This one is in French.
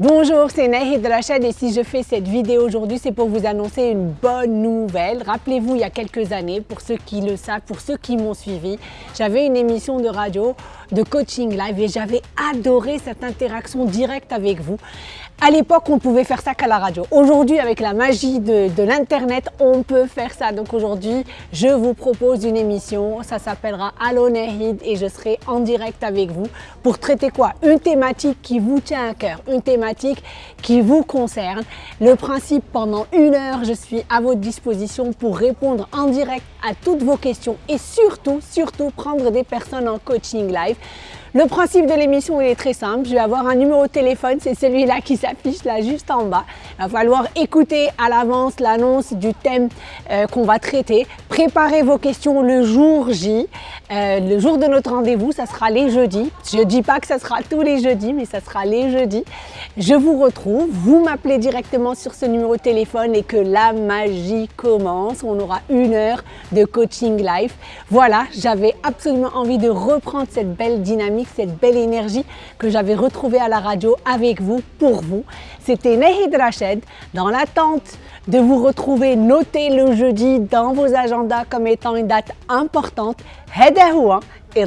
Bonjour, c'est Nahid Rachad et si je fais cette vidéo aujourd'hui, c'est pour vous annoncer une bonne nouvelle. Rappelez-vous, il y a quelques années, pour ceux qui le savent, pour ceux qui m'ont suivi, j'avais une émission de radio de coaching live et j'avais adoré cette interaction directe avec vous. À l'époque, on pouvait faire ça qu'à la radio. Aujourd'hui, avec la magie de, l'Internet, on peut faire ça. Donc aujourd'hui, je vous propose une émission. Ça s'appellera Allo Nahid et je serai en direct avec vous pour traiter quoi? Une thématique qui vous tient à cœur, une qui vous concerne. Le principe, pendant une heure, je suis à votre disposition pour répondre en direct à toutes vos questions et surtout, surtout prendre des personnes en coaching live. Le principe de l'émission est très simple. Je vais avoir un numéro de téléphone, c'est celui-là qui s'affiche là juste en bas. Il va falloir écouter à l'avance l'annonce du thème euh, qu'on va traiter. Préparez vos questions le jour J. Euh, le jour de notre rendez-vous, ça sera les jeudis. Je ne dis pas que ça sera tous les jeudis, mais ça sera les jeudis. Je vous retrouve, vous m'appelez directement sur ce numéro de téléphone et que la magie commence. On aura une heure de coaching live. Voilà, j'avais absolument envie de reprendre cette belle cette belle énergie que j'avais retrouvée à la radio avec vous, pour vous. C'était Nehid Rached. Dans l'attente de vous retrouver, notez le jeudi dans vos agendas comme étant une date importante. Et